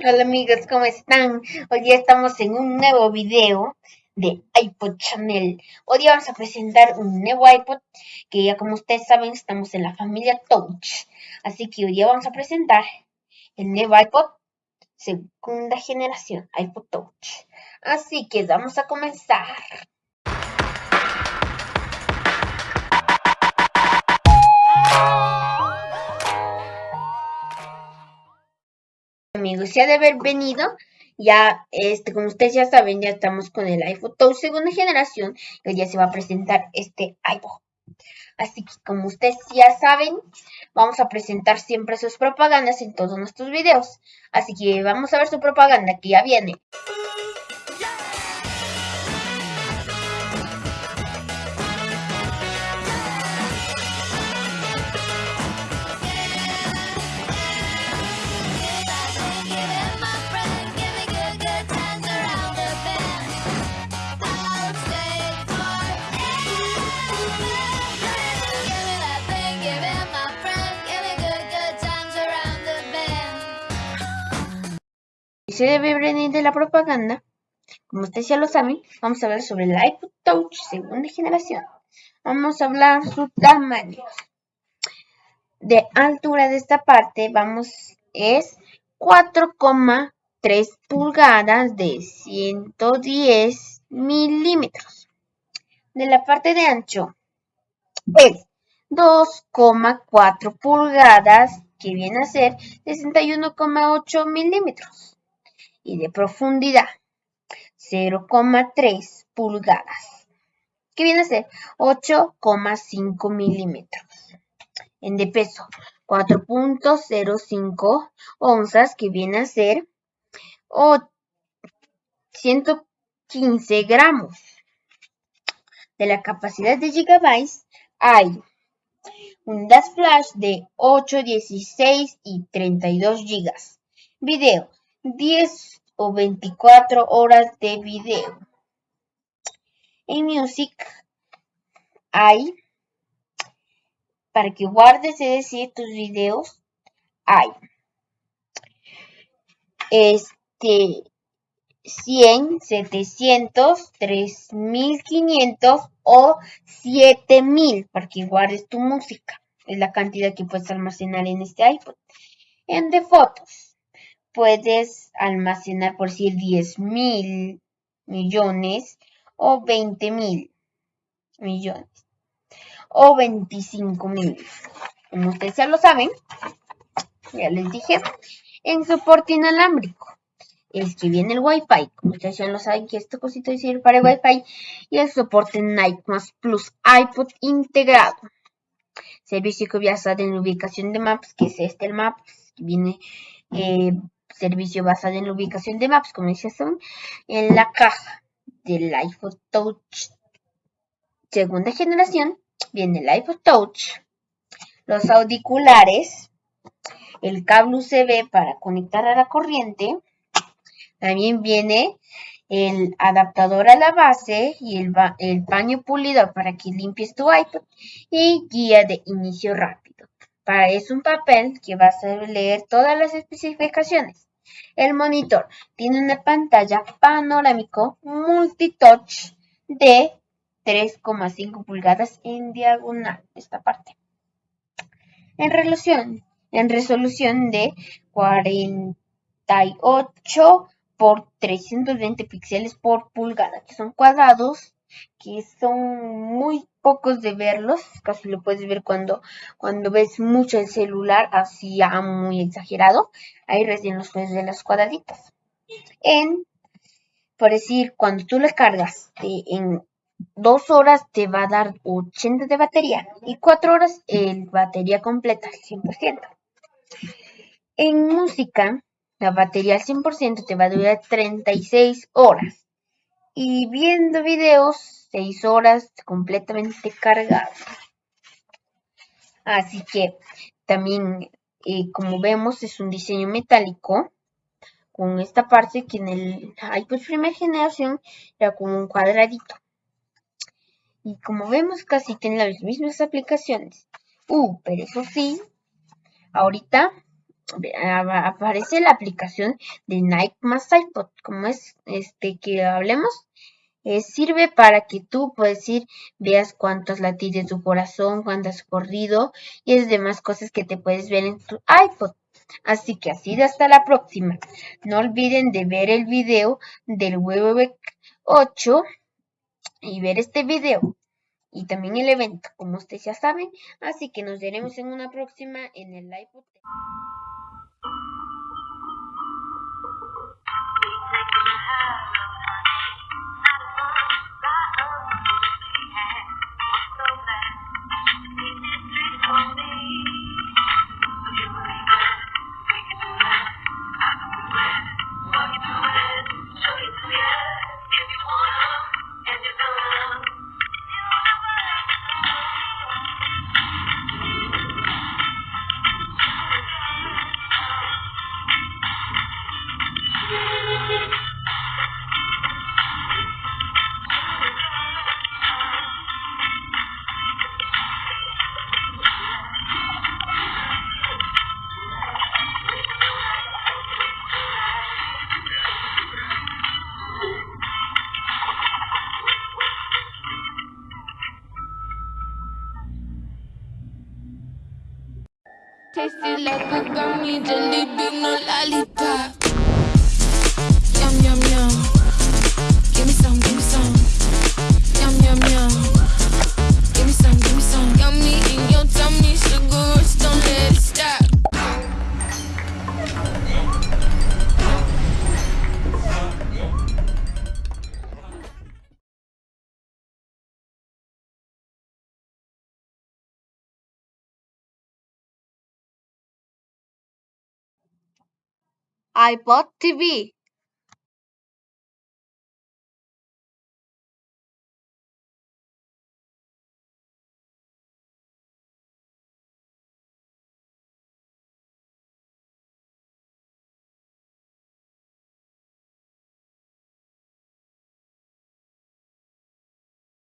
Hola amigos, ¿cómo están? Hoy día estamos en un nuevo video de iPod Channel. Hoy día vamos a presentar un nuevo iPod que ya como ustedes saben estamos en la familia Touch. Así que hoy día vamos a presentar el nuevo iPod segunda generación, iPod Touch. Así que vamos a comenzar. Amigos, ya de haber venido, ya, este, como ustedes ya saben, ya estamos con el iPhone Touch segunda generación, que ya se va a presentar este iPhone. Así que como ustedes ya saben, vamos a presentar siempre sus propagandas en todos nuestros videos. Así que vamos a ver su propaganda que ya viene. Se debe de la propaganda, como ustedes ya lo saben, vamos a hablar sobre el iPod Touch segunda generación. Vamos a hablar su tamaño. De altura de esta parte, vamos, es 4,3 pulgadas de 110 milímetros. De la parte de ancho, es 2,4 pulgadas, que viene a ser 61,8 milímetros y de profundidad 0,3 pulgadas, que viene a ser 8,5 milímetros. En de peso 4.05 onzas, que viene a ser 115 gramos. De la capacidad de gigabytes hay unidades flash de 8, 16 y 32 gigas. Video 10 o 24 horas de video. En Music hay, para que guardes, es decir, tus videos, hay este 100, 700, 3500 o 7000 para que guardes tu música. Es la cantidad que puedes almacenar en este iPod. En de fotos puedes almacenar por decir 10 mil millones o 20 mil millones o 25 mil. Como ustedes ya lo saben, ya les dije, en soporte inalámbrico. Es que viene el Wi-Fi, como ustedes ya lo saben que esta cosita sirve para el Wi-Fi y el soporte Night Plus iPod integrado. Servicio que basado en la ubicación de Maps, que es este el Maps, viene eh, servicio basado en la ubicación de maps, como dice en la caja del iPhone Touch segunda generación viene el iPhone Touch, los auriculares, el cable USB para conectar a la corriente, también viene el adaptador a la base y el, el paño pulido para que limpies tu iPod y guía de inicio rápido. Para eso un papel que vas a leer todas las especificaciones. El monitor tiene una pantalla panorámico multitouch de 3,5 pulgadas en diagonal, esta parte. En resolución, en resolución de 48 por 320 píxeles por pulgada, que son cuadrados que son muy pocos de verlos, casi lo puedes ver cuando, cuando ves mucho el celular, así ya muy exagerado, ahí recién los puedes ver los cuadraditos. En, por decir, cuando tú le cargas en dos horas te va a dar 80 de batería y cuatro horas el batería completa al 100%. En música, la batería al 100% te va a durar 36 horas y viendo videos 6 horas completamente cargado. Así que también, eh, como vemos, es un diseño metálico con esta parte que en el iPod primera generación era como un cuadradito. Y como vemos, casi tiene las mismas aplicaciones. Uh, pero eso sí, ahorita aparece la aplicación de Nike más iPod, como es este que hablemos. Eh, sirve para que tú puedes ir, veas cuántos latidos de tu corazón, cuánto has corrido y es demás cosas que te puedes ver en tu iPod. Así que así de hasta la próxima. No olviden de ver el video del WWW 8 y ver este video y también el evento, como ustedes ya saben. Así que nos veremos en una próxima en el live. Tasted like gummy jelly bean, no lollipop. Yum, yum, yum. Give me some, give me some. Yum, yum, yum. iPod TV